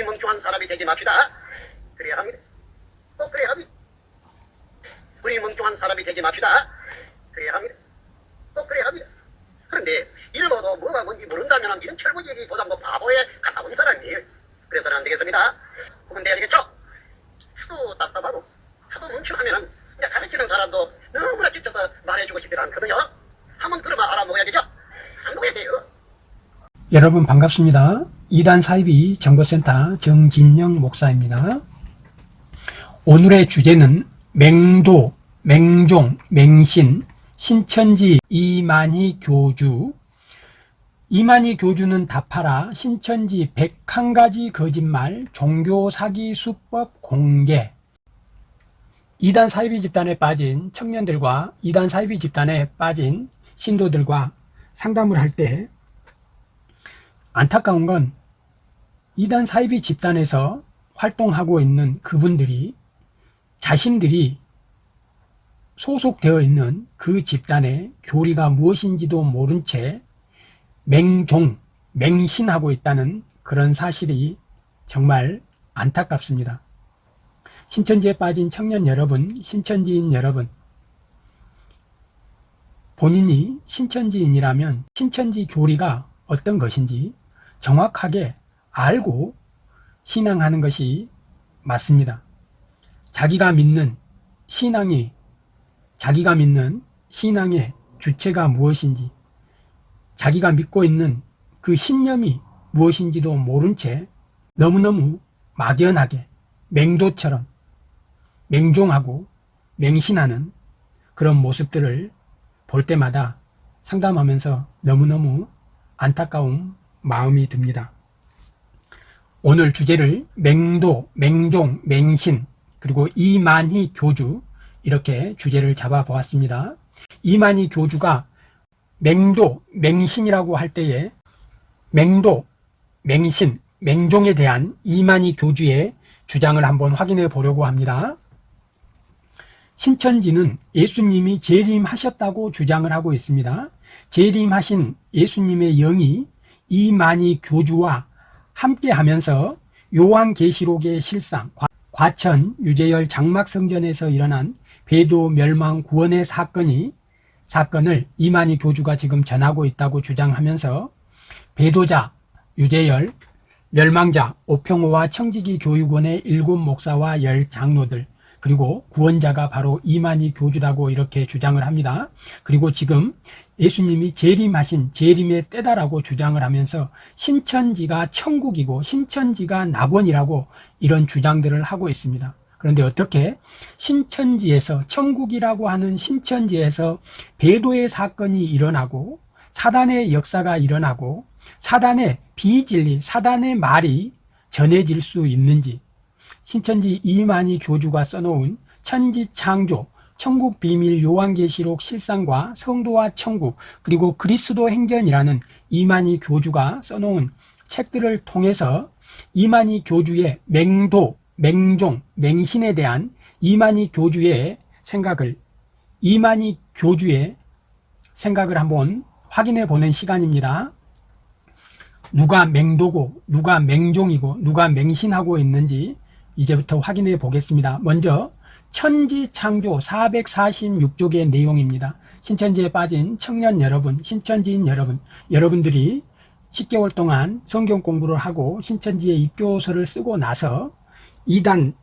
우리 멍청한 사람이 되지 맙시다. 그래야 합니다. 꼭 그래야 합니다. 우리 멍청한 사람이 되지 맙시다. 그래야 합니다. 꼭 그래야 합니다. 그런데 일모도 뭐가 뭔지 모른다면 이런 철부 얘기보다 뭐 바보에 가까운 사람이에요. 그래서는 안 되겠습니다. 그건 돼야 되겠죠? 하도 답답하고 하도 멍청하면은 이제 가르치는 사람도 너무나 지쳐서 말해주고 싶지 않거든요. 한번 들어만 알아먹어야 되죠? 안 먹어야 돼요. 여러분 반갑습니다. 이단 사이비 정보센터 정진영 목사입니다. 오늘의 주제는 맹도, 맹종, 맹신, 신천지 이만희 교주 이만희 교주는 답하라 신천지 101가지 거짓말 종교 사기 수법 공개 이단 사이비 집단에 빠진 청년들과 이단 사이비 집단에 빠진 신도들과 상담을 할 때 안타까운 건 이단 사이비 집단에서 활동하고 있는 그분들이 자신들이 소속되어 있는 그 집단의 교리가 무엇인지도 모른 채 맹종, 맹신하고 있다는 그런 사실이 정말 안타깝습니다. 신천지에 빠진 청년 여러분, 신천지인 여러분, 본인이 신천지인이라면 신천지 교리가 어떤 것인지 정확하게 알고 신앙하는 것이 맞습니다. 자기가 믿는 신앙이 자기가 믿는 신앙의 주체가 무엇인지 자기가 믿고 있는 그 신념이 무엇인지도 모른 채 너무너무 막연하게 맹도처럼 맹종하고 맹신하는 그런 모습들을 볼 때마다 상담하면서 너무너무 안타까운 마음이 듭니다. 오늘 주제를 맹도, 맹종, 맹신, 그리고 이만희 교주 이렇게 주제를 잡아 보았습니다. 이만희 교주가 맹도, 맹신이라고 할 때에 맹도, 맹신, 맹종에 대한 이만희 교주의 주장을 한번 확인해 보려고 합니다. 신천지는 예수님이 재림하셨다고 주장을 하고 있습니다. 재림하신 예수님의 영이 이만희 교주와 함께 하면서 요한계시록의 실상, 과천 유재열 장막성전에서 일어난 배도 멸망 구원의 사건이 사건을 이만희 교주가 지금 전하고 있다고 주장하면서 배도자 유재열, 멸망자 오평호와 청지기 교육원의 일곱 목사와 열 장로들 그리고 구원자가 바로 이만희 교주라고 이렇게 주장을 합니다. 그리고 지금 예수님이 재림하신 재림의 때다라고 주장을 하면서 신천지가 천국이고 신천지가 낙원이라고 이런 주장들을 하고 있습니다. 그런데 어떻게 신천지에서 천국이라고 하는 신천지에서 배도의 사건이 일어나고 사단의 역사가 일어나고 사단의 비진리, 사단의 말이 전해질 수 있는지 신천지 이만희 교주가 써놓은 천지창조, 천국 비밀 요한계시록 실상과 성도와 천국 그리고 그리스도 행전이라는 이만희 교주가 써놓은 책들을 통해서 이만희 교주의 맹도, 맹종, 맹신에 대한 이만희 교주의 생각을 이만희 교주의 생각을 한번 확인해 보는 시간입니다. 누가 맹도고 누가 맹종이고 누가 맹신하고 있는지 이제부터 확인해 보겠습니다. 먼저 천지창조 446쪽의 내용입니다. 신천지에 빠진 청년 여러분, 신천지인 여러분, 여러분들이 10개월 동안 성경 공부를 하고 신천지의 입교서를 쓰고 나서 이단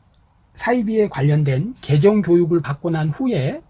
사이비에 관련된 개정 교육을 받고 난 후에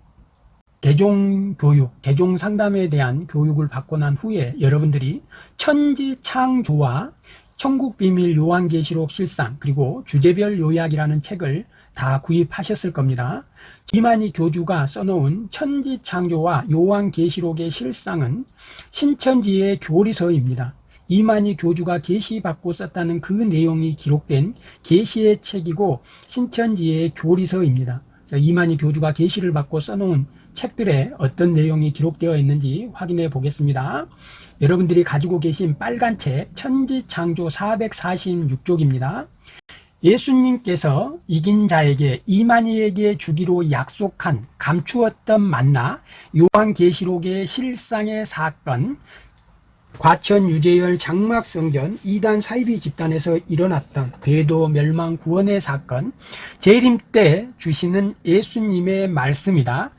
개종 교육, 개종 상담에 대한 교육을 받고 난 후에 여러분들이 천지창조와 천국비밀 요한계시록 실상 그리고 주제별 요약이라는 책을 다 구입하셨을 겁니다. 이만희 교주가 써놓은 천지창조와 요한계시록의 실상은 신천지의 교리서입니다. 이만희 교주가 계시받고 썼다는 그 내용이 기록된 계시의 책이고 신천지의 교리서입니다. 이만희 교주가 계시를 받고 써놓은 책들에 어떤 내용이 기록되어 있는지 확인해 보겠습니다. 여러분들이 가지고 계신 빨간 책 천지창조 446쪽입니다. 예수님께서 이긴 자에게 이만희에게 주기로 약속한 감추었던 만나 요한계시록의 실상의 사건 과천 유재열 장막성전 이단 사이비 집단에서 일어났던 배도 멸망 구원의 사건 재림 때 주시는 예수님의 말씀이다.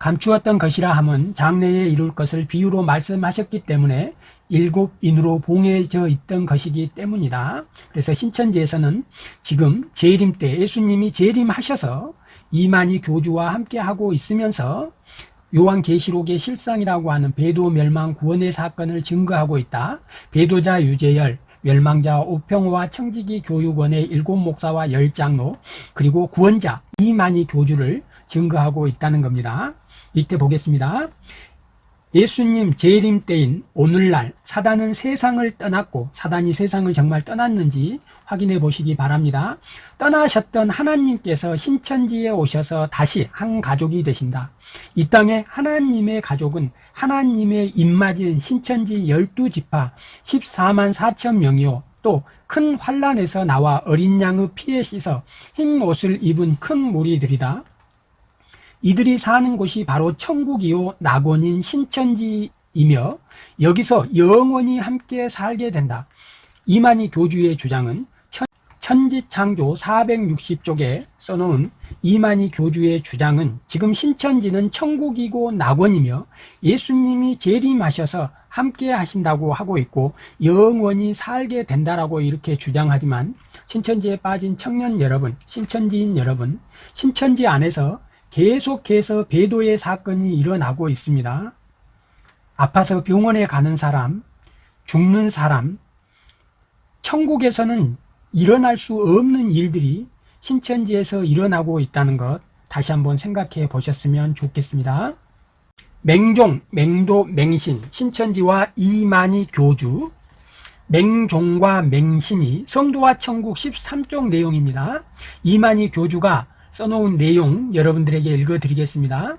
감추었던 것이라 함은 장래에 이룰 것을 비유로 말씀하셨기 때문에 일곱 인으로 봉해져 있던 것이기 때문이다. 그래서 신천지에서는 지금 재림 때 예수님이 재림하셔서 이만희 교주와 함께 하고 있으면서 요한계시록의 실상이라고 하는 배도 멸망 구원의 사건을 증거하고 있다. 배도자 유재열, 멸망자 오평호와 청지기 교육원의 일곱 목사와 열 장로 그리고 구원자 이만희 교주를 증거하고 있다는 겁니다. 이때 보겠습니다. 예수님 재림 때인 오늘날 사단은 세상을 떠났고 사단이 세상을 정말 떠났는지 확인해 보시기 바랍니다. 떠나셨던 하나님께서 신천지에 오셔서 다시 한 가족이 되신다. 이 땅에 하나님의 가족은 하나님의 입맞은 신천지 12지파 14만 4천 명이요. 또 큰 환란에서 나와 어린 양의 피에 씻어 흰 옷을 입은 큰 무리들이다. 이들이 사는 곳이 바로 천국이요 낙원인 신천지이며 여기서 영원히 함께 살게 된다. 이만희 교주의 주장은 천- 천지창조 460쪽에 써놓은 이만희 교주의 주장은 지금 신천지는 천국이고 낙원이며 예수님이 재림하셔서 함께 하신다고 하고 있고 영원히 살게 된다라고 이렇게 주장하지만 신천지에 빠진 청년 여러분, 신천지인 여러분, 신천지 안에서 계속해서 배도의 사건이 일어나고 있습니다. 아파서 병원에 가는 사람, 죽는 사람, 천국에서는 일어날 수 없는 일들이 신천지에서 일어나고 있다는 것 다시 한번 생각해 보셨으면 좋겠습니다. 맹종, 맹도, 맹신, 신천지와 이만희 교주, 맹종과 맹신이 성도와 천국 13쪽 내용입니다. 이만희 교주가 써놓은 내용 여러분들에게 읽어드리겠습니다.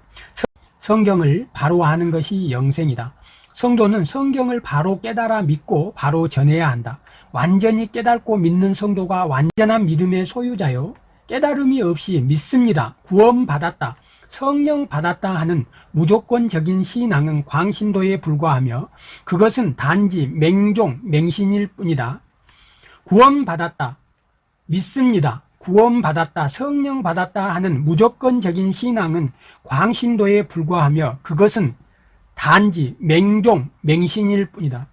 성경을 바로 아는 것이 영생이다. 성도는 성경을 바로 깨달아 믿고 바로 전해야 한다. 완전히 깨닫고 믿는 성도가 완전한 믿음의 소유자요. 깨달음이 없이 믿습니다. 구원받았다. 성령 받았다 하는 무조건적인 신앙은 광신도에 불과하며 그것은 단지 맹종, 맹신일 뿐이다. 구원받았다. 믿습니다. 구원받았다, 성령 받았다 하는 무조건적인 신앙은 광신도에 불과하며 그것은 단지 맹종, 맹신일 뿐이다.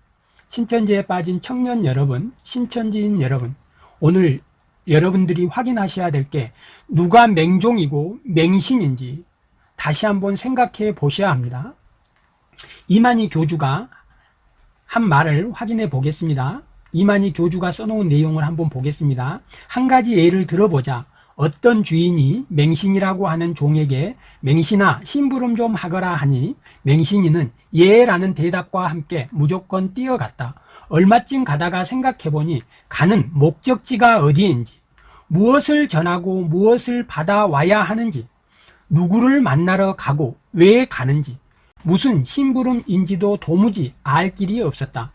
신천지에 빠진 청년 여러분, 신천지인 여러분, 오늘 여러분들이 확인하셔야 될 게 누가 맹종이고 맹신인지 다시 한번 생각해 보셔야 합니다. 이만희 교주가 한 말을 확인해 보겠습니다. 이만희 교주가 써놓은 내용을 한번 보겠습니다. 한 가지 예를 들어보자. 어떤 주인이 맹신이라고 하는 종에게 맹신아 심부름 좀 하거라 하니 맹신이는 예라는 대답과 함께 무조건 뛰어갔다. 얼마쯤 가다가 생각해보니 가는 목적지가 어디인지 무엇을 전하고 무엇을 받아와야 하는지 누구를 만나러 가고 왜 가는지 무슨 심부름인지도 도무지 알 길이 없었다.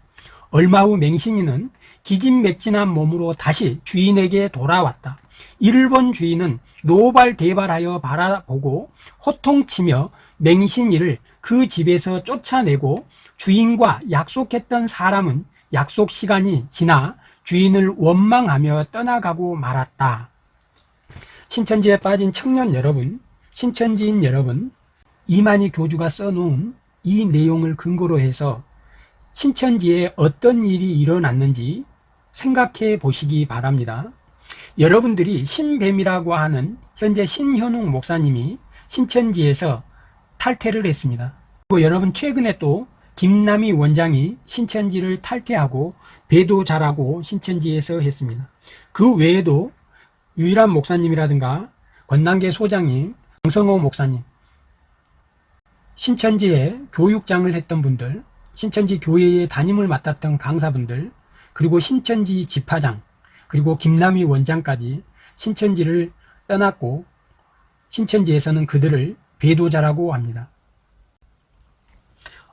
얼마 후 맹신이는 기진맥진한 몸으로 다시 주인에게 돌아왔다. 이를 본 주인은 노발대발하여 바라보고 호통치며 맹신이를 그 집에서 쫓아내고 주인과 약속했던 사람은 약속 시간이 지나 주인을 원망하며 떠나가고 말았다. 신천지에 빠진 청년 여러분, 신천지인 여러분, 이만희 교주가 써놓은 이 내용을 근거로 해서 신천지에 어떤 일이 일어났는지 생각해 보시기 바랍니다. 여러분들이 신뱀이라고 하는 현재 신현웅 목사님이 신천지에서 탈퇴를 했습니다. 그리고 여러분 최근에 또 김남희 원장이 신천지를 탈퇴하고 배도 잘하고 신천지에서 했습니다. 그 외에도 유일한 목사님이라든가 권난계 소장님, 강성호 목사님, 신천지에 교육장을 했던 분들, 신천지 교회의 담임을 맡았던 강사분들, 그리고 신천지 집화장, 그리고 김남희 원장까지 신천지를 떠났고 신천지에서는 그들을 배도자라고 합니다.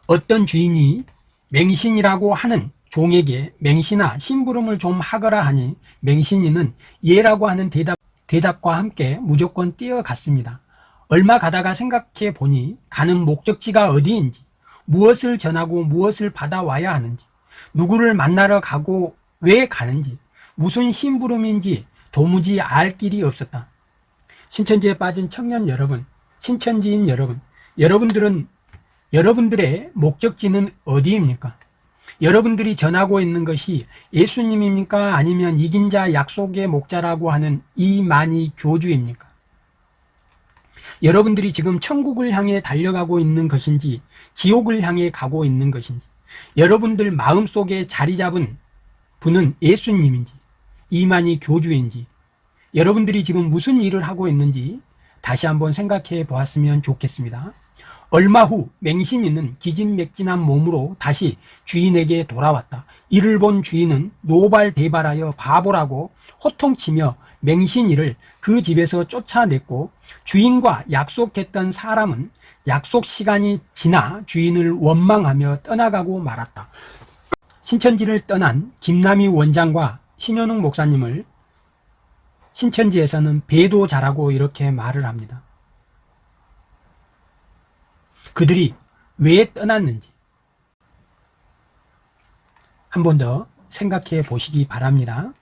어떤 주인이 맹신이라고 하는 종에게 맹신아 심부름을 좀 하거라 하니 맹신이는 예라고 하는 대답, 대답과 함께 무조건 뛰어갔습니다. 얼마 가다가 생각해 보니 가는 목적지가 어디인지 무엇을 전하고 무엇을 받아와야 하는지 누구를 만나러 가고 왜 가는지, 무슨 심부름인지 도무지 알 길이 없었다. 신천지에 빠진 청년 여러분, 신천지인 여러분, 여러분들은 여러분들의 목적지는 어디입니까? 여러분들이 전하고 있는 것이 예수님입니까? 아니면 이긴 자 약속의 목자라고 하는 이만희 교주입니까? 여러분들이 지금 천국을 향해 달려가고 있는 것인지 지옥을 향해 가고 있는 것인지 여러분들 마음속에 자리 잡은 분은 예수님인지 이만희 교주인지 여러분들이 지금 무슨 일을 하고 있는지 다시 한번 생각해 보았으면 좋겠습니다. 얼마 후 맹신이는 기진맥진한 몸으로 다시 주인에게 돌아왔다. 이를 본 주인은 노발대발하여 바보라고 호통치며 맹신이를 그 집에서 쫓아냈고 주인과 약속했던 사람은 약속 시간이 지나 주인을 원망하며 떠나가고 말았다. 신천지를 떠난 김남희 원장과 신현웅 목사님을 신천지에서는 배도자라고 이렇게 말을 합니다. 그들이 왜 떠났는지 한 번 더 생각해 보시기 바랍니다.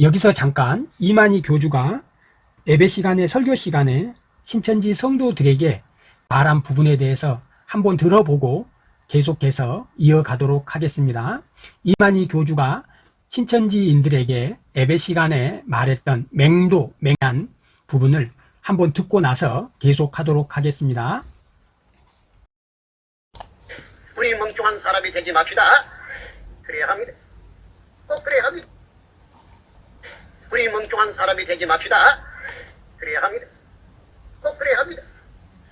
여기서 잠깐 이만희 교주가 예배 시간에 설교 시간에 신천지 성도들에게 말한 부분에 대해서 한번 들어보고 계속해서 이어가도록 하겠습니다. 이만희 교주가 신천지인들에게 예배 시간에 말했던 맹도, 맹한 부분을 한번 듣고 나서 계속하도록 하겠습니다. 우리 멍청한 사람이 되지 맙시다. 그래야 합니다. 꼭 그래야 합니다. 우리 멍청한 사람이 되지 맙시다. 그래야 합니다. 꼭 그래야 합니다.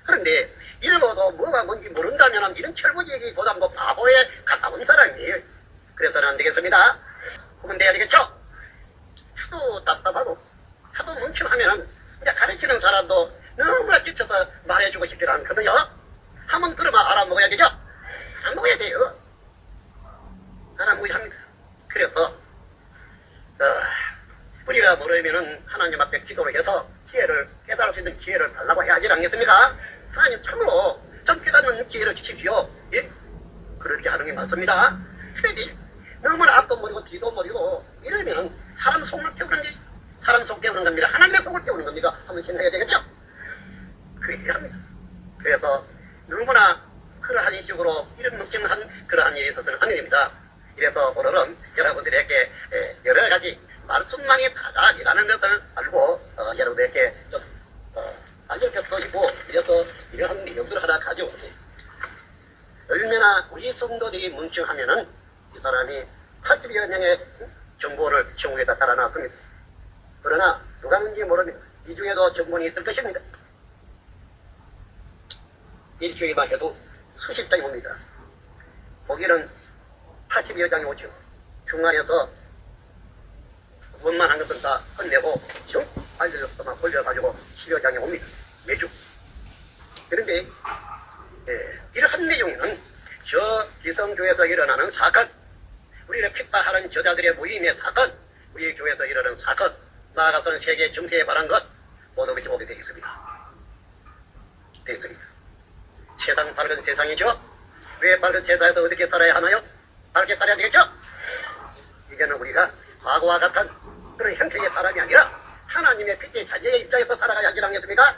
그런데 읽어도 뭐가 뭔지 모른다면 이런 철부지기보다 뭐 바보에 가까운 사람이에요. 그래서는 안 되겠습니다. 그러면 돼야 되겠죠? 하도 답답하고 하도 이제 가르치는 사람도 너무나 지쳐서 말해주고 싶지 않거든요. 한번 들으면 알아먹어야 되죠? 안 먹어야 돼요. 알아먹어야 합니다. 그래서 어, 우리가 모르면은 하나님 앞에 기도를 해서 기회를 깨달을 수 있는 기회를 달라고 해야지 않겠습니까? 하나님 참으로 좀 깨닫는 기회를 주십시오. 예? 그렇게 하는 게 맞습니다. 그래야지 너무나 앞도 모르고 뒤도 모르고 이러면 사람 속을 깨우는 게 사람 속 깨우는 겁니다. 하나님의 속을 깨우는 겁니다. 한번 생각해야 되겠죠? 그래야 합니다. 그래서 누구나 그러한 식으로 이런 묵증한 그러한 일이 안 됩니다. 이래서 오늘은 여러분들에게 에, 여러 가지 말씀만이 다다이라는 것을 알고 어, 여러분들에게 좀 어, 알려주시고 이래서 이러한 내용들을 하나 가져왔어요. 얼마나 우리 성도들이 뭉청하면은 이 사람이 80여 명의 정보를 천국에다 달아놨습니다. 그러나 누가 는지 모릅니다. 이 중에도 정본이 있을 것입니다. 일주일만 해도 수십 장이 옵니다. 거기는 80여 장이 오죠. 중간에서 원만한 것은 다 끝내고 정 알려줬더만 걸려가지고 10여 장이 옵니다. 매주. 그런데 예, 이러한 내용은 저 기성교에서 일어나는 사건, 우리를 핍박하는 저자들의 모임의 사건, 우리 교회에서 일어나는 사건, 나아가서는 세계 정세에 관한 것 모두 그렇게 보게. 되어 있습니다. 세상 밝은 세상이죠? 왜 밝은 세상에서 어떻게 살아야 하나요? 밝게 살아야 되겠죠? 이제는 우리가 과거와 같은 그런 형태의 사람이 아니라 하나님의 빛의 자녀의 입장에서 살아가야 하지 않겠습니까?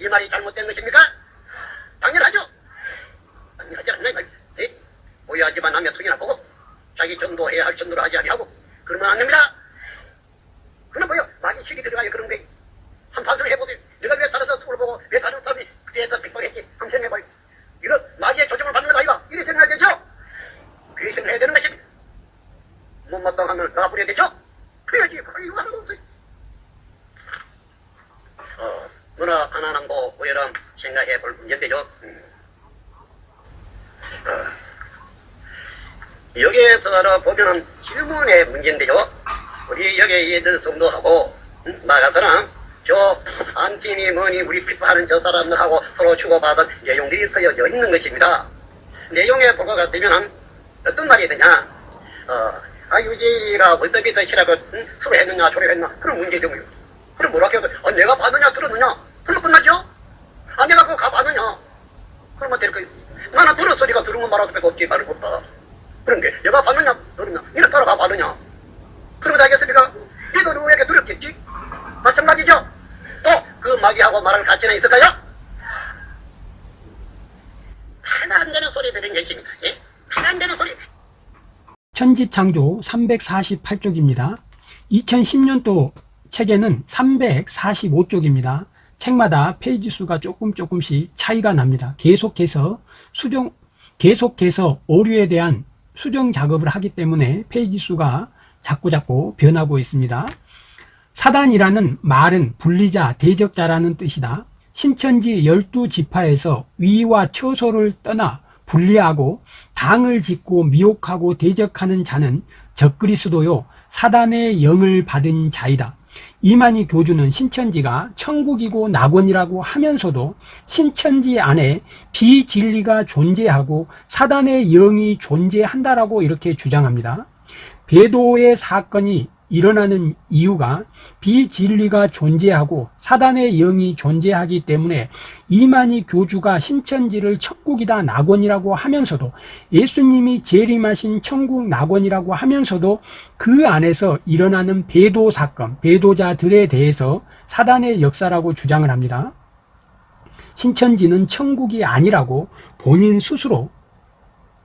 이 말이 잘못된 것입니까? 당연하죠? 당연하지 않나 이. 네? 오해하지만 남의 속이나 보고 자기 전도해야 할 전도를 하지 아니하고 그러면 안 됩니다. 그는 뭐요? 마귀 힘이 들어가야 그런 거예요. 한 반성 해보세요. 내가 왜 다른 사람을 보고 왜 다른 사람이 그때에서 빅방했지? 한번 생각해봐요. 이거 마귀의 조정을 받는 건 아니가? 이리 생각해야 되죠? 그렇게 생각해야 되는 것입니다. 못마땅하면 놔버려야 되죠? 그래야지. 바로 이거 하나도 없어요. 어, 누나 하나남고 우리랑 생각해 볼 문제인데요. 음. 어, 여기에서 보면은 질문의 문제인데요. 우리 여기에 있는 성도하고 음, 나가서는 저 안티니 뭐니 우리 핍박하는 저 사람들하고 서로 주고받은 내용들이 쓰여져 있는 것입니다. 내용에 볼 것 같으면 어떤 말이 되냐 어, 아 유지가 월드비 더고 응? 서로 했느냐 조를 했나 그런 문제죠 뭐. 그럼 뭐라 해서 어, 내가 받느냐 들었느냐 그러면 끝나죠 아 내가 그거 가봤느냐 그러면 될 거예요 나는 들었으니까 건 말할 수밖에 없지 말을 못다 그런데 내가 받느냐 너느냐 니는 따라가 받느냐 그러면 되겠습니까? 이도 누구에게 두렵겠지? 마찬가지죠? 또 그 마귀하고 말할 가치는 있을까요? 하나 안 되는 소리 들은 것입니다. 예? 하나 안 되는 소리. 천지 창조 348쪽입니다. 2010년도 책에는 345쪽입니다. 책마다 페이지 수가 조금 조금씩 차이가 납니다. 계속해서 수정, 계속해서 오류에 대한 수정 작업을 하기 때문에 페이지 수가 자꾸자꾸 변하고 있습니다. 사단이라는 말은 분리자, 대적자라는 뜻이다. 신천지 12지파에서 위와 처소를 떠나 분리하고 당을 짓고 미혹하고 대적하는 자는 적그리스도요 사단의 영을 받은 자이다. 이만희 교주는 신천지가 천국이고 낙원이라고 하면서도 신천지 안에 비진리가 존재하고 사단의 영이 존재한다라고 이렇게 주장합니다. 배도의 사건이 일어나는 이유가 비진리가 존재하고 사단의 영이 존재하기 때문에 이만희 교주가 신천지를 천국이다 낙원이라고 하면서도 예수님이 재림하신 천국 낙원이라고 하면서도 그 안에서 일어나는 배도 사건, 배도자들에 대해서 사단의 역사라고 주장을 합니다. 신천지는 천국이 아니라고 본인 스스로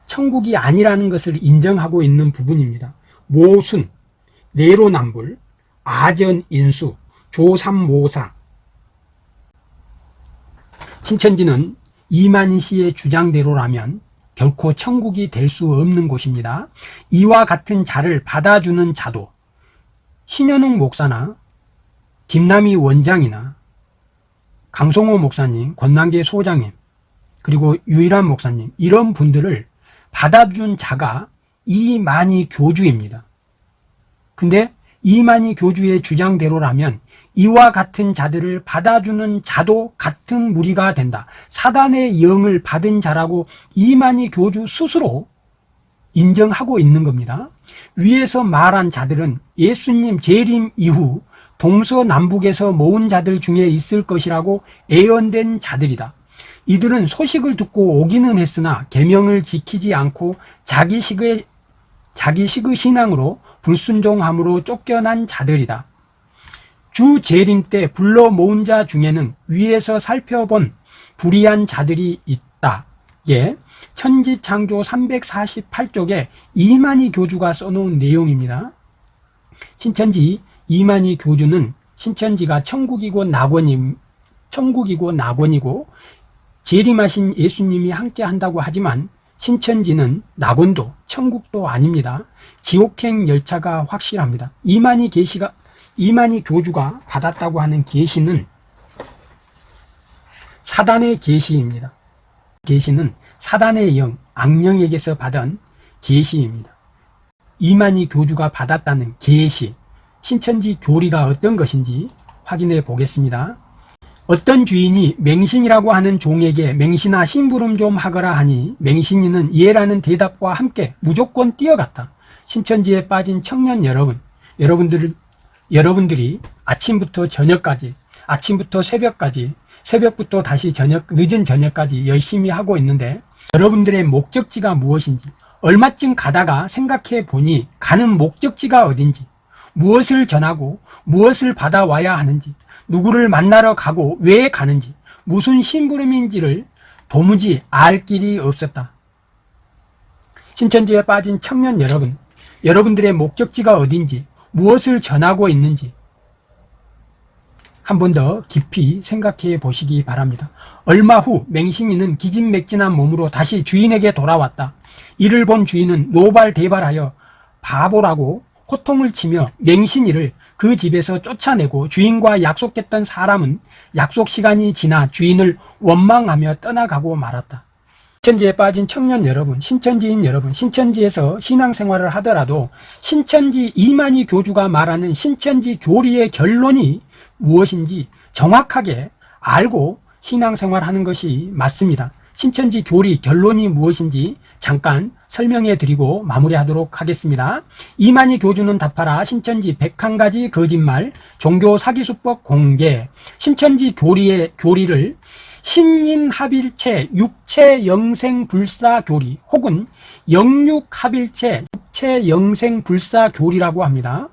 천국이 아니라는 것을 인정하고 있는 부분입니다. 모순, 내로남불, 아전인수, 조삼모사 신천지는 이만희 씨의 주장대로라면 결코 천국이 될 수 없는 곳입니다. 이와 같은 자를 받아주는 자도 신현웅 목사나 김남희 원장이나 강성호 목사님, 권난계 소장님, 그리고 유일한 목사님 이런 분들을 받아준 자가 이만희 교주입니다. 근데 이만희 교주의 주장대로라면 이와 같은 자들을 받아주는 자도 같은 무리가 된다. 사단의 영을 받은 자라고 이만희 교주 스스로 인정하고 있는 겁니다. 위에서 말한 자들은 예수님 재림 이후 동서남북에서 모은 자들 중에 있을 것이라고 예언된 자들이다. 이들은 소식을 듣고 오기는 했으나 계명을 지키지 않고 자기식의 자기식의 신앙으로 불순종함으로 쫓겨난 자들이다. 주 재림 때 불러 모은 자 중에는 위에서 살펴본 불의한 자들이 있다. 예, 천지창조 348쪽에 이만희 교주가 써놓은 내용입니다. 신천지 이만희 교주는 신천지가 천국이고 낙원임, 천국이고 낙원이고 재림하신 예수님이 함께 한다고 하지만 신천지는 낙원도 천국도 아닙니다. 지옥행 열차가 확실합니다. 이만희 계시가 이만희 교주가 받았다고 하는 계시는 사단의 계시입니다. 계시는 사단의 영, 악령에게서 받은 계시입니다. 이만희 교주가 받았다는 계시, 신천지 교리가 어떤 것인지 확인해 보겠습니다. 어떤 주인이 맹신이라고 하는 종에게 맹신아 심부름 좀 하거라 하니 맹신이는 예라는 대답과 함께 무조건 뛰어갔다. 신천지에 빠진 청년 여러분, 여러분들, 여러분들이 아침부터 저녁까지, 아침부터 새벽까지, 새벽부터 다시 저녁, 늦은 저녁까지 열심히 하고 있는데 여러분들의 목적지가 무엇인지, 얼마쯤 가다가 생각해 보니 가는 목적지가 어딘지, 무엇을 전하고 무엇을 받아와야 하는지, 누구를 만나러 가고 왜 가는지, 무슨 심부름인지를 도무지 알 길이 없었다. 신천지에 빠진 청년 여러분, 여러분들의 목적지가 어딘지, 무엇을 전하고 있는지 한 번 더 깊이 생각해 보시기 바랍니다. 얼마 후 맹신이는 기진맥진한 몸으로 다시 주인에게 돌아왔다. 이를 본 주인은 노발대발하여 바보라고 호통을 치며 맹신이를 그 집에서 쫓아내고 주인과 약속했던 사람은 약속 시간이 지나 주인을 원망하며 떠나가고 말았다. 신천지에 빠진 청년 여러분, 신천지인 여러분, 신천지에서 신앙생활을 하더라도 신천지 이만희 교주가 말하는 신천지 교리의 결론이 무엇인지 정확하게 알고 신앙생활 하는 것이 맞습니다. 신천지 교리 결론이 무엇인지 잠깐 설명해 드리고 마무리하도록 하겠습니다. 이만희 교주는 답하라 신천지 101가지 거짓말 종교 사기수법 공개 신천지 교리의 교리를 신인합일체 육체 영생 불사 교리 혹은 영육합일체 육체 영생 불사 교리라고 합니다.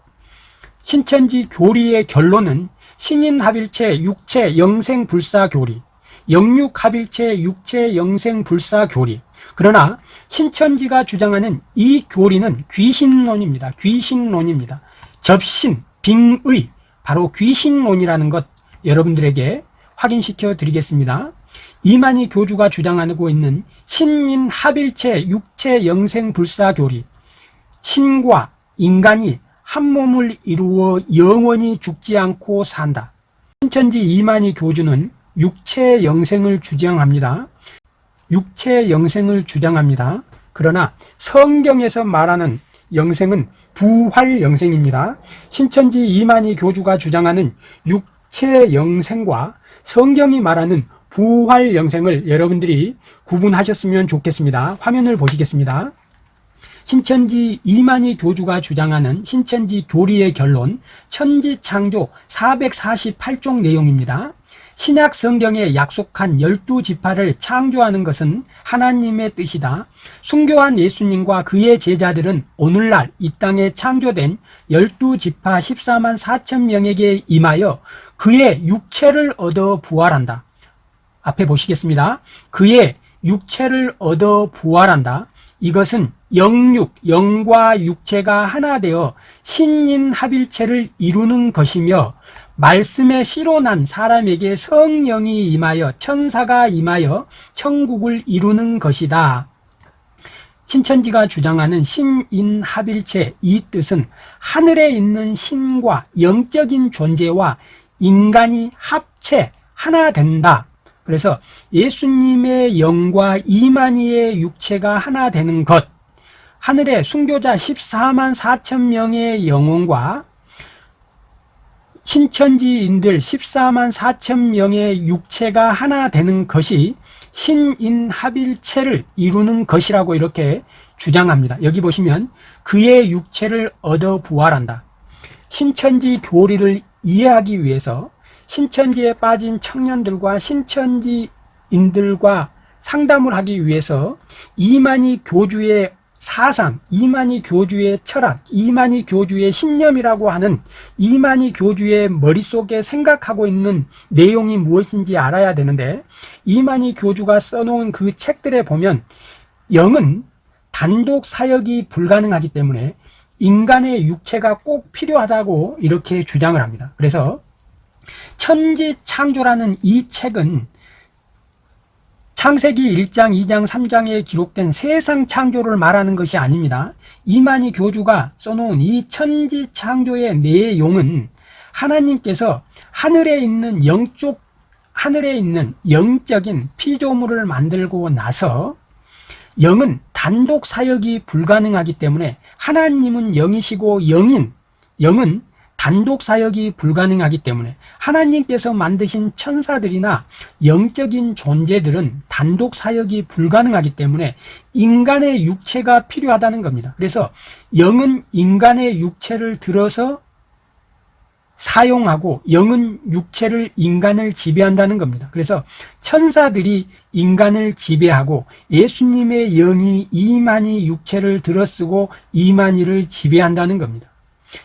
신천지 교리의 결론은 신인합일체 육체 영생 불사 교리, 영육합일체 육체 영생 불사 교리. 그러나 신천지가 주장하는 이 교리는 귀신론입니다. 귀신론입니다. 접신, 빙의, 바로 귀신론이라는 것 여러분들에게 확인시켜 드리겠습니다. 이만희 교주가 주장하고 있는 신인 합일체 육체 영생 불사 교리, 신과 인간이 한 몸을 이루어 영원히 죽지 않고 산다. 신천지 이만희 교주는 육체 영생을 주장합니다. 육체 영생을 주장합니다. 그러나 성경에서 말하는 영생은 부활 영생입니다. 신천지 이만희 교주가 주장하는 육체 영생과 성경이 말하는 부활 영생을 여러분들이 구분하셨으면 좋겠습니다. 화면을 보시겠습니다. 신천지 이만희 교주가 주장하는 신천지 교리의 결론 천지창조 448종 내용입니다. 신약 성경에 약속한 열두 지파를 창조하는 것은 하나님의 뜻이다. 순교한 예수님과 그의 제자들은 오늘날 이 땅에 창조된 열두 지파 14만 4천 명에게 임하여 그의 육체를 얻어 부활한다. 앞에 보시겠습니다. 그의 육체를 얻어 부활한다. 이것은 영육, 영과 육체가 하나 되어 신인 합일체를 이루는 것이며 말씀에 씨로 난 사람에게 성령이 임하여 천사가 임하여 천국을 이루는 것이다. 신천지가 주장하는 신인합일체 이 뜻은 하늘에 있는 신과 영적인 존재와 인간이 합체 하나 된다. 그래서 예수님의 영과 이만희의 육체가 하나 되는 것 하늘의 순교자 14만 4천 명의 영혼과 신천지인들 14만 4천 명의 육체가 하나 되는 것이 신인합일체를 이루는 것이라고 이렇게 주장합니다. 여기 보시면 그의 육체를 얻어 부활한다. 신천지 교리를 이해하기 위해서 신천지에 빠진 청년들과 신천지인들과 상담을 하기 위해서 이만희 교주의 사상, 이만희 교주의 철학, 이만희 교주의 신념이라고 하는 이만희 교주의 머릿속에 생각하고 있는 내용이 무엇인지 알아야 되는데 이만희 교주가 써놓은 그 책들에 보면 영은 단독 사역이 불가능하기 때문에 인간의 육체가 꼭 필요하다고 이렇게 주장을 합니다. 그래서 천지 창조라는 이 책은 창세기 1장, 2장, 3장에 기록된 세상 창조를 말하는 것이 아닙니다. 이만희 교주가 써놓은 이 천지 창조의 내용은 하나님께서 하늘에 있는 영적, 하늘에 있는 영적인 피조물을 만들고 나서 영은 단독 사역이 불가능하기 때문에 하나님은 영이시고 영인, 영은 단독 사역이 불가능하기 때문에 하나님께서 만드신 천사들이나 영적인 존재들은 단독 사역이 불가능하기 때문에 인간의 육체가 필요하다는 겁니다. 그래서 영은 인간의 육체를 들어서 사용하고 영은 육체를 인간을 지배한다는 겁니다. 그래서 천사들이 인간을 지배하고 예수님의 영이 이만희 육체를 들어쓰고 이만희를 지배한다는 겁니다.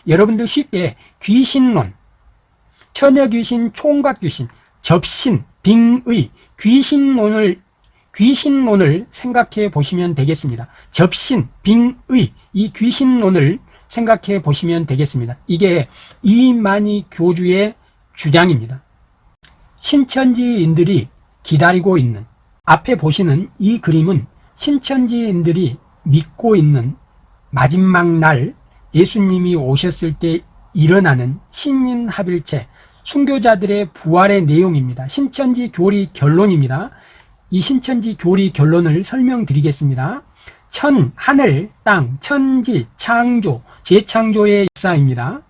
여러분들 쉽게 귀신론, 처녀귀신, 총각귀신, 접신, 빙의, 귀신론을 귀신론을 생각해 보시면 되겠습니다. 접신, 빙의, 이 귀신론을 생각해 보시면 되겠습니다. 이게 이만희 교주의 주장입니다. 신천지인들이 기다리고 있는 앞에 보시는 이 그림은 신천지인들이 믿고 있는 마지막 날 예수님이 오셨을 때 일어나는 신인합일체 순교자들의 부활의 내용입니다. 신천지 교리 결론입니다. 이 신천지 교리 결론을 설명드리겠습니다. 천, 하늘, 땅, 천지, 창조, 재창조의 역사입니다.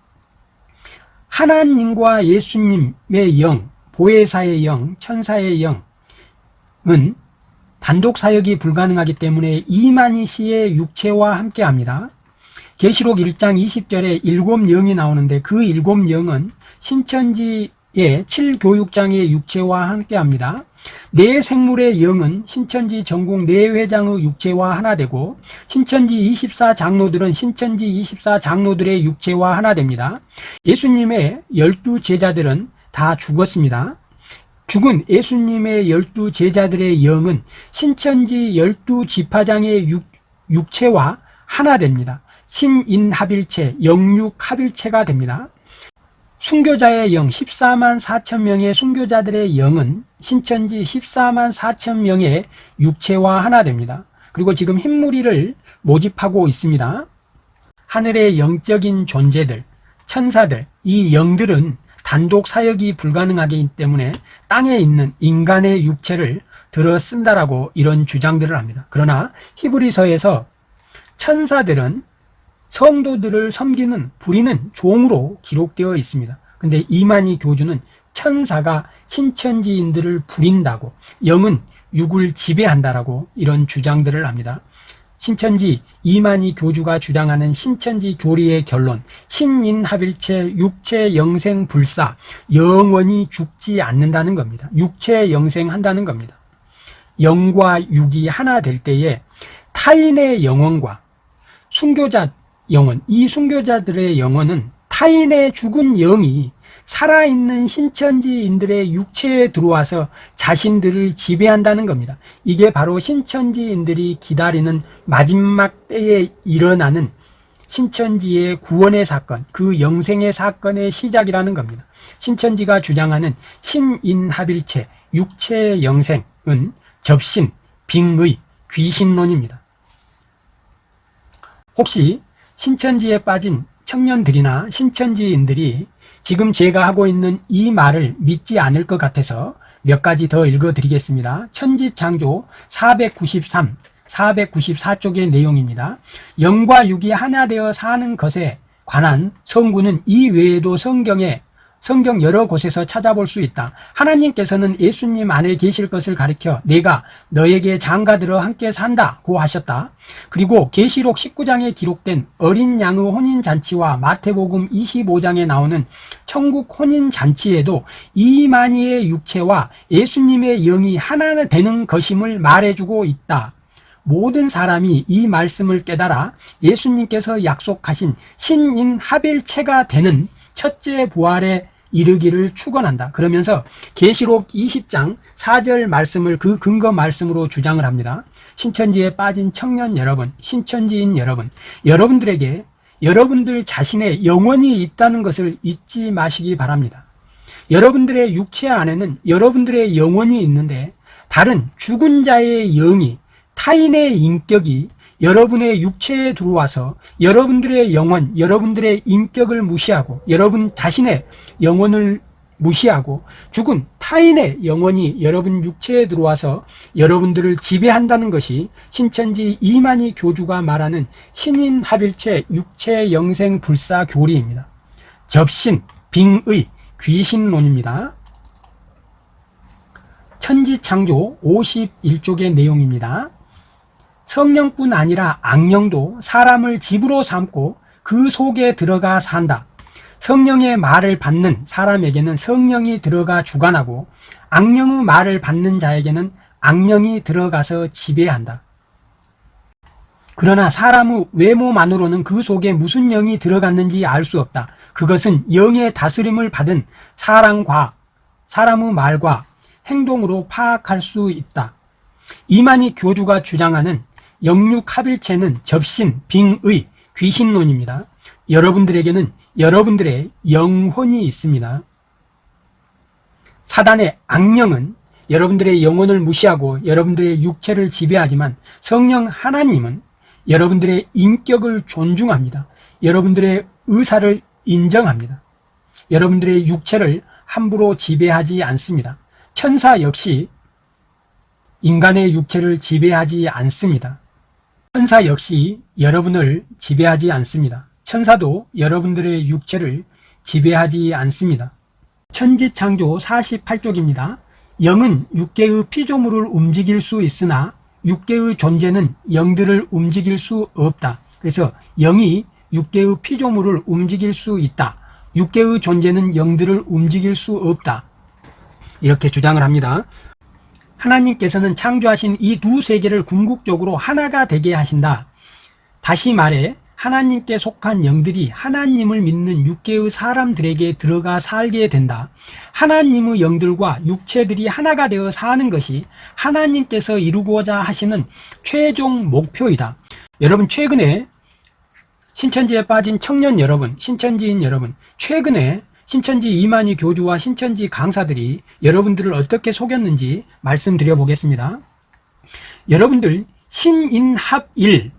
하나님과 예수님의 영, 보혜사의 영, 천사의 영은 단독 사역이 불가능하기 때문에 이만희 씨의 육체와 함께 합니다. 계시록 1장 20절에 일곱 영이 나오는데 그 일곱 영은 신천지 7교육장의 육체와 함께합니다. 네 생물의 영은 신천지 전국 네 회장의 육체와 하나 되고 신천지 24 장로들은 신천지 24 장로들의 육체와 하나 됩니다. 예수님의 열두 제자들은 다 죽었습니다. 죽은 예수님의 열두 제자들의 영은 신천지 열두 지파장의 육, 육체와 하나 됩니다. 신인합일체, 영육합일체가 됩니다. 순교자의 영 14만 4천 명의 순교자들의 영은 신천지 14만 4천 명의 육체와 하나 됩니다. 그리고 지금 흰무리를 모집하고 있습니다. 하늘의 영적인 존재들, 천사들, 이 영들은 단독 사역이 불가능하기 때문에 땅에 있는 인간의 육체를 들어 쓴다라고 이런 주장들을 합니다. 그러나 히브리서에서 천사들은 성도들을 섬기는 부리는 종으로 기록되어 있습니다. 근데 이만희 교주는 천사가 신천지인들을 부린다고 영은 육을 지배한다라고 이런 주장들을 합니다. 신천지 이만희 교주가 주장하는 신천지 교리의 결론 신인합일체 육체 영생 불사 영원히 죽지 않는다는 겁니다. 육체 영생한다는 겁니다. 영과 육이 하나 될 때에 타인의 영혼과 순교자 영혼, 이 순교자들의 영혼은 타인의 죽은 영이 살아있는 신천지인들의 육체에 들어와서 자신들을 지배한다는 겁니다. 이게 바로 신천지인들이 기다리는 마지막 때에 일어나는 신천지의 구원의 사건, 그 영생의 사건의 시작이라는 겁니다. 신천지가 주장하는 신인합일체, 육체 영생은 접신, 빙의, 귀신론입니다. 혹시 신천지에 빠진 청년들이나 신천지인들이 지금 제가 하고 있는 이 말을 믿지 않을 것 같아서 몇 가지 더 읽어 드리겠습니다. 천지창조 493, 494쪽의 내용입니다. 영과 육이 하나 되어 사는 것에 관한 성구는 이 외에도 성경에 성경 여러 곳에서 찾아볼 수 있다. 하나님께서는 예수님 안에 계실 것을 가리켜 내가 너에게 장가들어 함께 산다고 하셨다. 그리고 계시록 19장에 기록된 어린 양의 혼인 잔치와 마태복음 25장에 나오는 천국 혼인 잔치에도 이만희의 육체와 예수님의 영이 하나 되는 것임을 말해주고 있다. 모든 사람이 이 말씀을 깨달아 예수님께서 약속하신 신인 합일체가 되는 첫째 부활에 이르기를 축원한다. 그러면서 계시록 20장 4절 말씀을 그 근거 말씀으로 주장을 합니다. 신천지에 빠진 청년 여러분, 신천지인 여러분, 여러분들에게 여러분들 자신의 영혼이 있다는 것을 잊지 마시기 바랍니다. 여러분들의 육체 안에는 여러분들의 영혼이 있는데 다른 죽은 자의 영이 타인의 인격이 여러분의 육체에 들어와서 여러분들의 영혼, 여러분들의 인격을 무시하고 여러분 자신의 영혼을 무시하고 죽은 타인의 영혼이 여러분 육체에 들어와서 여러분들을 지배한다는 것이 신천지 이만희 교주가 말하는 신인 합일체 육체 영생 불사 교리입니다. 접신, 빙의, 귀신론입니다. 천지창조 51쪽의 내용입니다. 성령뿐 아니라 악령도 사람을 집으로 삼고 그 속에 들어가 산다. 성령의 말을 받는 사람에게는 성령이 들어가 주관하고 악령의 말을 받는 자에게는 악령이 들어가서 지배한다. 그러나 사람의 외모만으로는 그 속에 무슨 영이 들어갔는지 알 수 없다. 그것은 영의 다스림을 받은 사람과 사람의 말과 행동으로 파악할 수 있다. 이만희 교주가 주장하는 영육합일체는 접신, 빙의, 귀신론입니다. 여러분들에게는 여러분들의 영혼이 있습니다. 사단의 악령은 여러분들의 영혼을 무시하고 여러분들의 육체를 지배하지만 성령 하나님은 여러분들의 인격을 존중합니다. 여러분들의 의사를 인정합니다. 여러분들의 육체를 함부로 지배하지 않습니다. 천사 역시 인간의 육체를 지배하지 않습니다. 천사 역시 여러분을 지배하지 않습니다. 천사도 여러분들의 육체를 지배하지 않습니다. 천지창조 48쪽입니다. 영은 육계의 피조물을 움직일 수 있으나 육계의 존재는 영들을 움직일 수 없다. 그래서 영이 육계의 피조물을 움직일 수 있다. 육계의 존재는 영들을 움직일 수 없다. 이렇게 주장을 합니다. 하나님께서는 창조하신 이 두 세계를 궁극적으로 하나가 되게 하신다. 다시 말해 하나님께 속한 영들이 하나님을 믿는 육계의 사람들에게 들어가 살게 된다. 하나님의 영들과 육체들이 하나가 되어 사는 것이 하나님께서 이루고자 하시는 최종 목표이다. 여러분 최근에 신천지에 빠진 청년 여러분, 신천지인 여러분, 최근에 신천지 이만희 교주와 신천지 강사들이 여러분들을 어떻게 속였는지 말씀드려 보겠습니다. 여러분들 신인합일,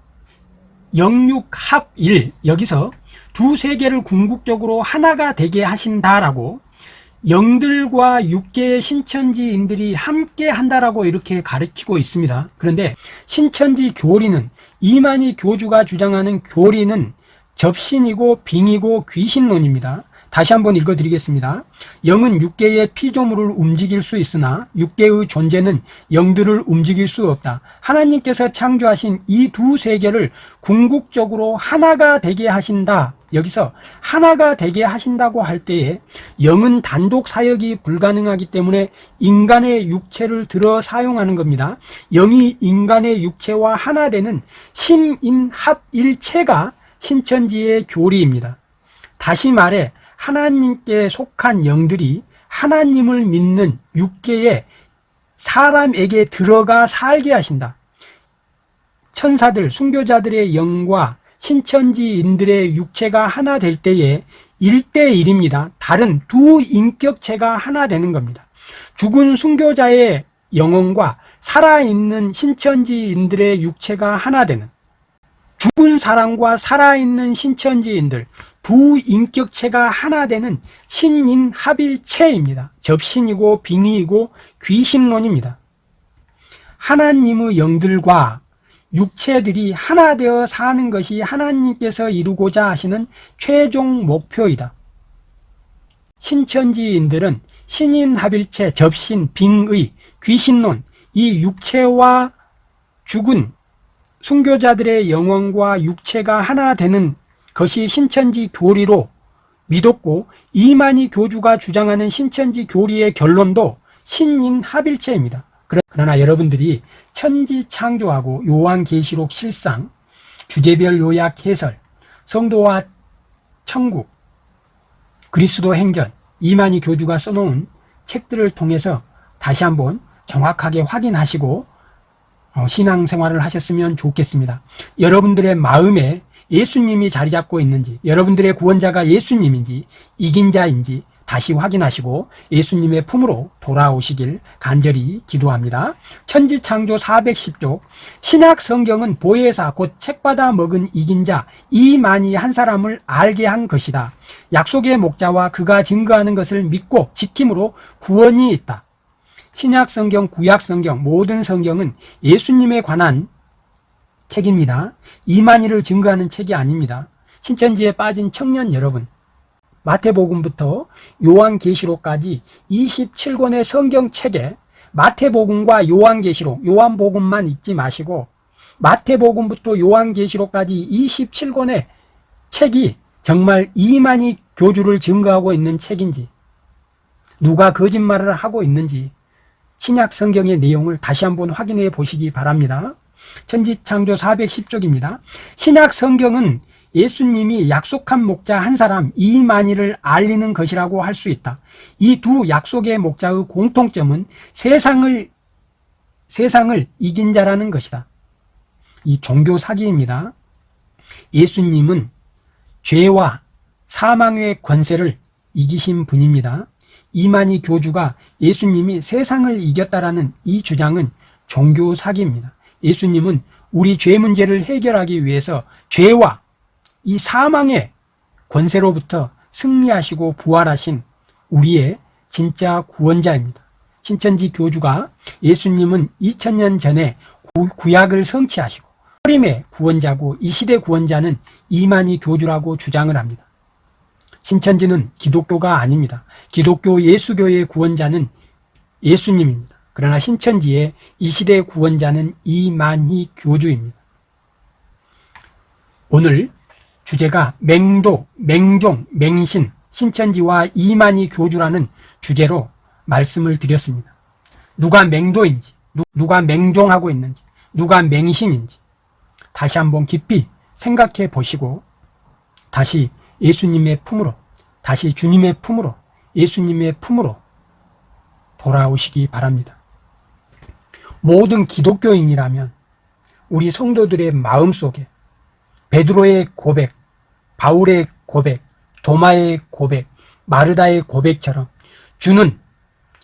영육합일 여기서 두 세계를 궁극적으로 하나가 되게 하신다라고 영들과 육계의 신천지인들이 함께 한다라고 이렇게 가르치고 있습니다. 그런데 신천지 교리는 이만희 교주가 주장하는 교리는 접신이고 빙이고 귀신론입니다. 다시 한번 읽어드리겠습니다. 영은 육계의 피조물을 움직일 수 있으나 육계의 존재는 영들을 움직일 수 없다. 하나님께서 창조하신 이 두 세계를 궁극적으로 하나가 되게 하신다. 여기서 하나가 되게 하신다고 할 때에 영은 단독 사역이 불가능하기 때문에 인간의 육체를 들어 사용하는 겁니다. 영이 인간의 육체와 하나 되는 신인합일체가 신천지의 교리입니다. 다시 말해 하나님께 속한 영들이 하나님을 믿는 육계에 사람에게 들어가 살게 하신다. 천사들, 순교자들의 영과 신천지인들의 육체가 하나 될 때에 1대1입니다. 다른 두 인격체가 하나 되는 겁니다. 죽은 순교자의 영혼과 살아있는 신천지인들의 육체가 하나 되는 죽은 사람과 살아있는 신천지인들 두 인격체가 하나 되는 신인합일체입니다. 접신이고 빙의이고 귀신론입니다. 하나님의 영들과 육체들이 하나 되어 사는 것이 하나님께서 이루고자 하시는 최종 목표이다. 신천지인들은 신인합일체, 접신, 빙의, 귀신론, 이 육체와 죽은 순교자들의 영혼과 육체가 하나 되는 것이 신천지 교리로 믿었고 이만희 교주가 주장하는 신천지 교리의 결론도 신인합일체입니다. 그러나 여러분들이 천지 창조하고 요한계시록 실상, 주제별 요약 해설, 성도와 천국, 그리스도 행전, 이만희 교주가 써놓은 책들을 통해서 다시 한번 정확하게 확인하시고 어, 신앙생활을 하셨으면 좋겠습니다. 여러분들의 마음에 예수님이 자리 잡고 있는지, 여러분들의 구원자가 예수님인지, 이긴 자인지 다시 확인하시고 예수님의 품으로 돌아오시길 간절히 기도합니다. 천지창조 410쪽 신약 성경은 보혜사 곧 책받아 먹은 이긴 자 이만희 한 사람을 알게 한 것이다. 약속의 목자와 그가 증거하는 것을 믿고 지킴으로 구원이 있다. 신약 성경, 구약 성경, 모든 성경은 예수님에 관한 책입니다. 이만희를 증거하는 책이 아닙니다. 신천지에 빠진 청년 여러분, 마태복음부터 요한계시록까지 27권의 성경책에 마태복음과 요한계시록, 요한복음만 읽지 마시고 마태복음부터 요한계시록까지 27권의 책이 정말 이만희 교주를 증거하고 있는 책인지 누가 거짓말을 하고 있는지 신약 성경의 내용을 다시 한번 확인해 보시기 바랍니다. 천지창조 410쪽입니다. 신약 성경은 예수님이 약속한 목자 한 사람 이만희를 알리는 것이라고 할 수 있다. 이 두 약속의 목자의 공통점은 세상을 세상을 이긴 자라는 것이다. 이 종교 사기입니다. 예수님은 죄와 사망의 권세를 이기신 분입니다. 이만희 교주가 예수님이 세상을 이겼다라는 이 주장은 종교 사기입니다. 예수님은 우리 죄 문제를 해결하기 위해서 죄와 이 사망의 권세로부터 승리하시고 부활하신 우리의 진짜 구원자입니다. 신천지 교주가 예수님은 2000년 전에 구약을 성취하시고 하림의 구원자고 이 시대 구원자는 이만희 교주라고 주장을 합니다. 신천지는 기독교가 아닙니다. 기독교 예수교의 구원자는 예수님입니다. 그러나 신천지의 이 시대 구원자는 이만희 교주입니다. 오늘 주제가 맹도, 맹종, 맹신, 신천지와 이만희 교주라는 주제로 말씀을 드렸습니다. 누가 맹도인지, 누- 누가 맹종하고 있는지, 누가 맹신인지 다시 한번 깊이 생각해 보시고 다시 예수님의 품으로, 다시 주님의 품으로, 예수님의 품으로 돌아오시기 바랍니다. 모든 기독교인이라면 우리 성도들의 마음 속에 베드로의 고백, 바울의 고백, 도마의 고백, 마르다의 고백처럼 주는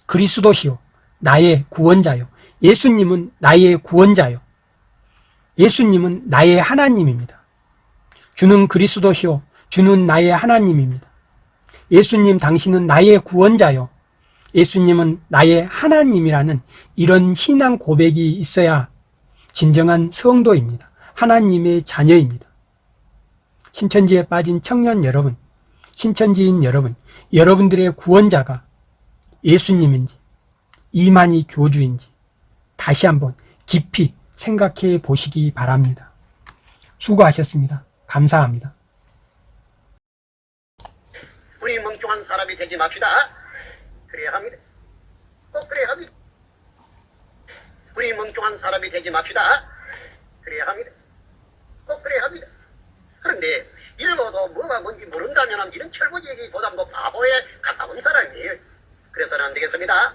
그리스도시요, 나의 구원자요. 예수님은 나의 구원자요. 예수님은 나의 하나님입니다. 주는 그리스도시요, 주는 나의 하나님입니다. 예수님 당신은 나의 구원자요. 예수님은 나의 하나님이라는 이런 신앙 고백이 있어야 진정한 성도입니다. 하나님의 자녀입니다. 신천지에 빠진 청년 여러분, 신천지인 여러분, 여러분들의 구원자가 예수님인지, 이만희 교주인지 다시 한번 깊이 생각해 보시기 바랍니다. 수고하셨습니다. 감사합니다. 우리 멍청한 사람이 되지 맙시다. 그래야 합니다. 꼭 그래야 합니다. 우리 멍청한 사람이 되지 맙시다. 그래야 합니다. 꼭 그래야 합니다. 그런데 읽어도 뭐가 뭔지 모른다면 이런 철부지기보다 뭐 바보에 가까운 사람이에요. 그래서는 안 되겠습니다.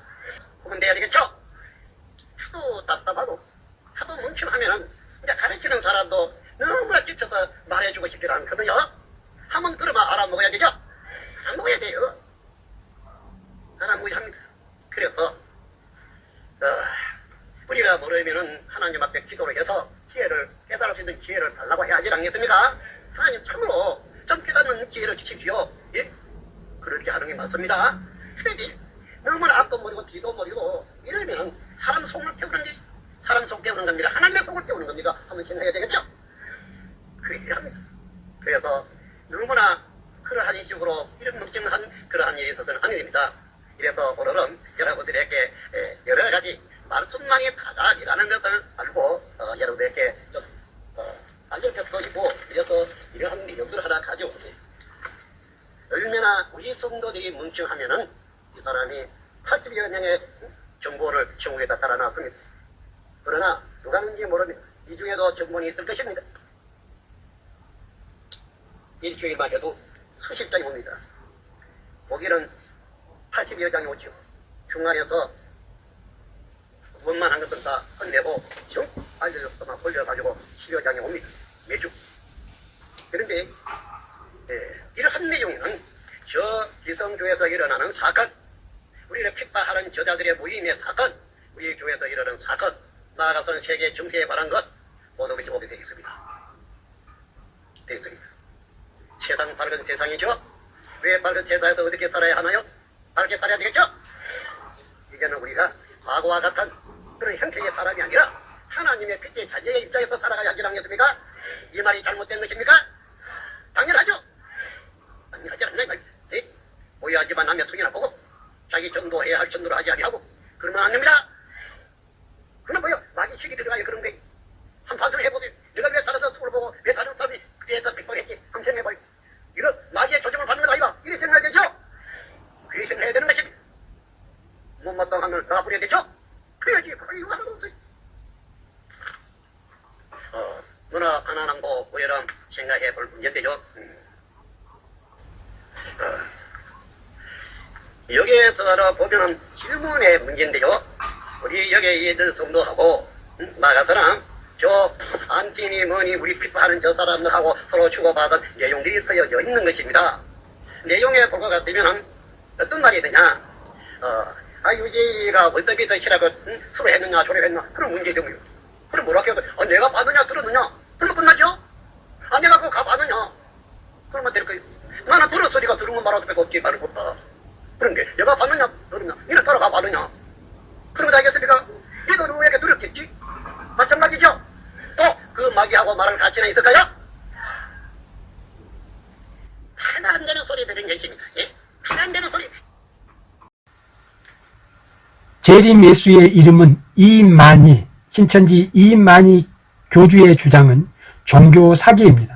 그러면 돼야 되겠죠? 하도 답답하고 하도 멍청하면은 이제 가르치는 사람도 너무나 지쳐서 말해주고 싶지 않거든요. 한번 들으면 알아먹어야 되죠? 안 먹어야 돼요. 하나무합니다. 그래서 어, 우리가 모르면은 하나님 앞에 기도를 해서 지혜를 깨달을 수 있는 지혜를 달라고 해야 하지 않겠습니까? 하나님 참으로 좀 깨닫는 지혜를 주십시오. 예? 그렇게 하는 게 맞습니다. 그러지 너무나 앞도 모르고 뒤도 모르고 이러면은 사람 속을 깨우는지 사람 속 깨우는 겁니다. 하나님의 속을 깨우는 겁니다. 한번 생각해야 되겠죠? 그래야 합니다. 그래서 누구나 그러한 식으로 이런 묵증한 그러한 일이 있어서는 안 됩니다. 그래서 오늘은 여러분들에게 에, 여러 가지 말씀만이 다다이라는 것을 알고 어, 여러분들에게 좀 어, 알려드리고 싶고 그래서 이러한 내용들을 하나 가져오세요. 얼마나 우리 성도들이 뭉청하면은 이 사람이 80여 명의 정보를 천국에다 달아놨습니다. 그러나 누가 는지 모릅니다. 이 중에도 정본이 있을 것입니다. 일주일만 해도 수십 장이 옵니다. 고기는 80여 장이 오죠. 중간에서 원만한 것은 다 끝내고 정 알려줬더만 돌려가지고 10여 장이 옵니다. 매주. 그런데 예, 이러한 내용은 저 기성교에서 일어나는 사건, 우리를 핍박하는 저자들의 모임의 사건, 우리 교회에서 일어나는 사건, 나아가서는 세계 정세에 관한 것 모두 보게 되어 있습니다. 되어 있습니다. 세상 밝은 세상이죠? 왜 밝은 세상에서 어떻게 살아야 하나요? 밝게 살아야 되겠죠? 이제는 우리가 과거와 같은 그런 형태의 사람이 아니라 하나님의 빛의 자녀의 입장에서 살아가야 하지 않겠습니까? 이 말이 잘못된 것입니까? 당연하죠? 당연하지 않나 이 말입니다. 네? 오해하지만 남의 속이나 보고 자기 전도해야 할 전도를 하지 아니하고 그러면 안 됩니다. 그는 뭐요? 마귀 힘이 들어가야 그런 거예요. 한 반성을 해보세요. 내가 왜 다른 사람을 보고 왜 다른 사람이 그래서 되죠? 그렇게 생각해야 되는 것입니다. 못마땅하면 놔버려야 되죠? 그래야지 이거 하나도 없어요. 어, 누나 가난함도 우리랑 생각해 볼 문제인데요. 음. 어, 여기에서 보면 질문의 문제인데요. 우리 여기에 있는 성도하고 음, 나가서는 저 안티니 뭐니 우리 핍박하는 저 사람들하고 서로 주고받은 내용들이 쓰여져 있는 것입니다. 볼것 같으면 어떤 말이 되냐? 어, 아 유재이가 월드비 덕이라고 응? 서로 했느냐 저래 했나 그런 문제죠 그럼 뭐라 해도 아, 내가 받느냐 들었느냐? 그러면 끝나죠? 아 내가 그거 가받느냐? 그러면 될 거예요. 나는 소리가 들은 것 말아도 빼고 없지 말고 없다 그런 게 내가 받느냐 들었냐? 니는 따라가 받느냐? 그런 거 알겠습니까? 이도 누구에게 들었겠지? 마찬가지죠? 또 그 마귀하고 말할 가치는 있을까요? 하나 안 되는 소리 들은 것입니다 예? 하나 안 되는 소리 재림 예수의 이름은 이만희, 신천지 이만희 교주의 주장은 종교 사기입니다.